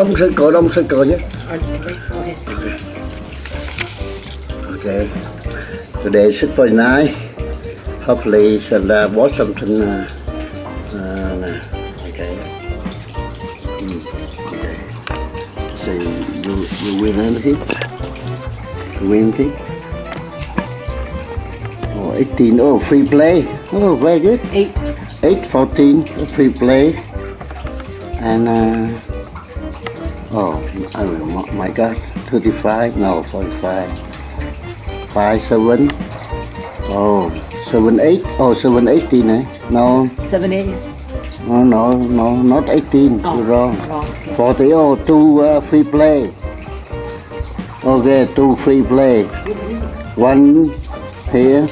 Ông circle, ông circle nhé. Okay. Okay. Today is very nice. Hopefully, and uh, watch something. Uh, uh, okay. Mm, okay. So you you win anything? You win anything? Oh, 18. Oh, free play. Oh, very good. Eight. 8, 14, free play. And, uh, oh, I oh my God, 35, no, 45. 5, 7, oh, 7, 8, oh, 7, 18, eh? No, Seven, eight. no, no, no, not 18, Oh, you're wrong. wrong, okay. 40, oh, 2 uh, free play. Okay, 2 free play. One here.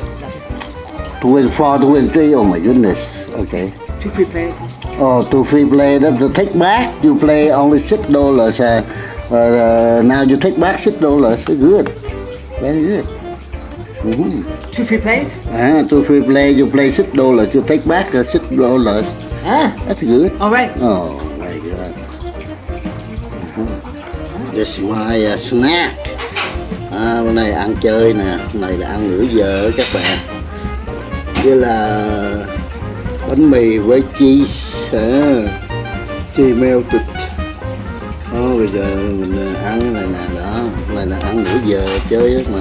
two and four, 24, 23, oh my goodness. Okay. Two free plays. Oh, to free play, that to take back, you play only six dollars. Uh, uh, now you take back six dollars. Good, very good. Mm-hmm. Two free plays? Ah, to free play, you play six dollars. You take back uh, six dollars. Ah, That's good. all right. Oh, very good. Mhm. This is my uh, snack. À, bữa nay ăn chơi nè, bữa này là ăn nửa giờ các bạn. Với là bánh mì với cheese, à, cheese melted. Đó, bây giờ mình ờ, ăn này nè, đó, này là ăn nửa giờ chơi á mà.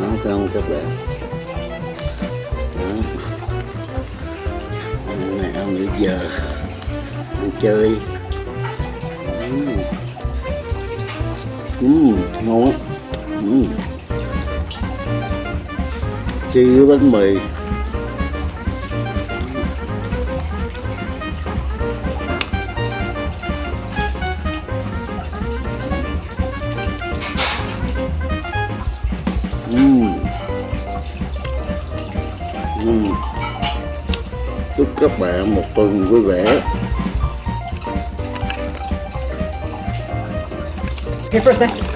Đó, xong không các bạn? Đó. Này ăn nửa giờ ăn chơi Ừm. Ngon á Ừm. chi với bánh mì Ừm. Ừm. chúc các bạn một tuần vui vẻ Here first, day.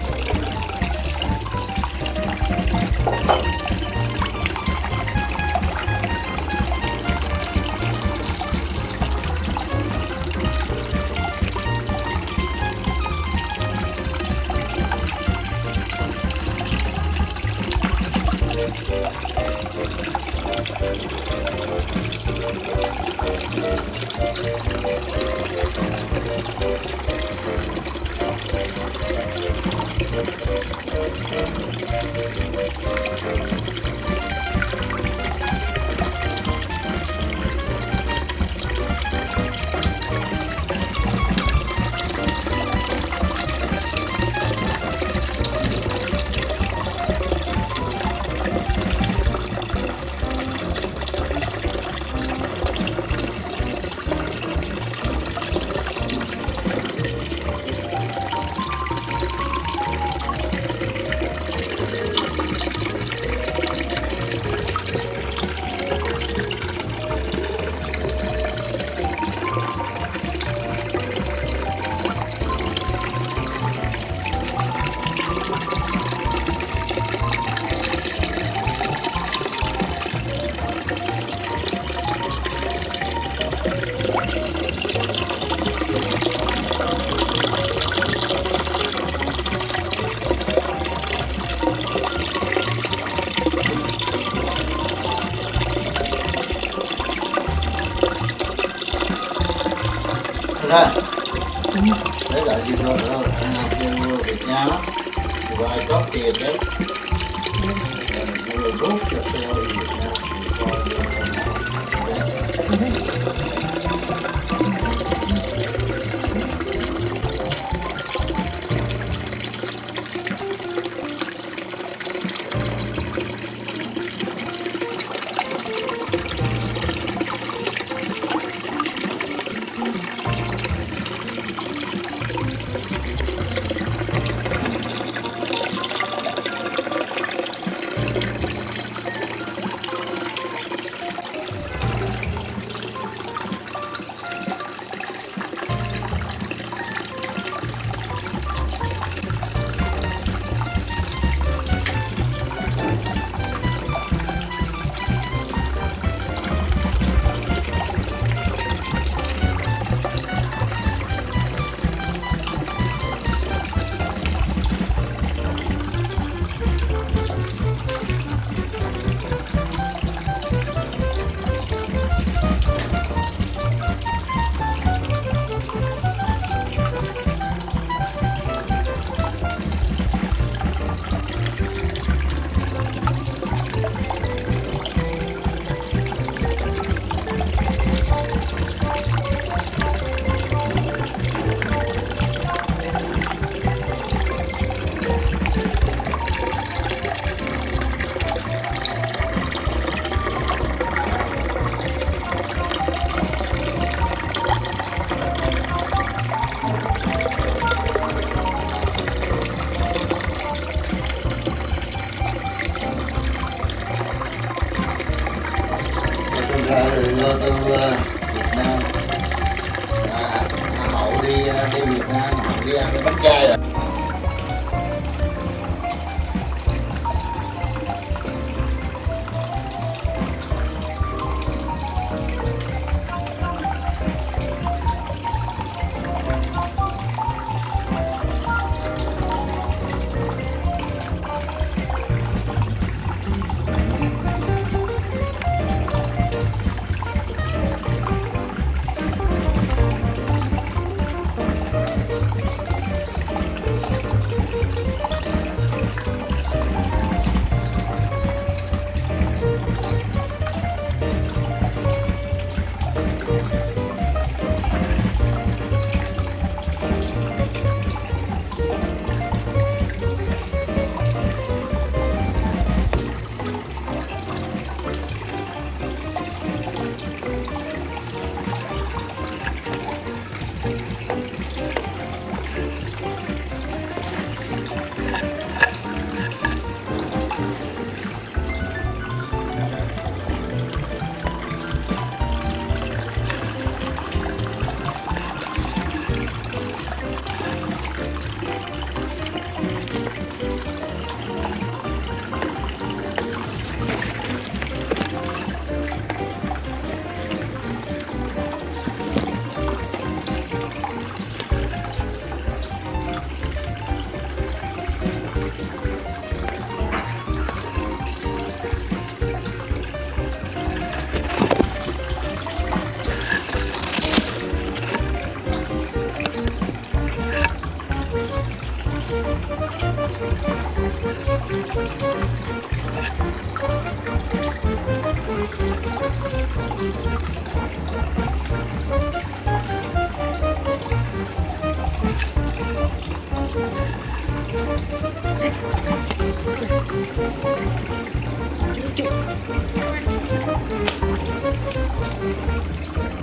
Thank you. Ra đấy là gì rồi, đó là Việt Nam á. Và ai có tiền đấy. Người rút cho tôi. Thank you.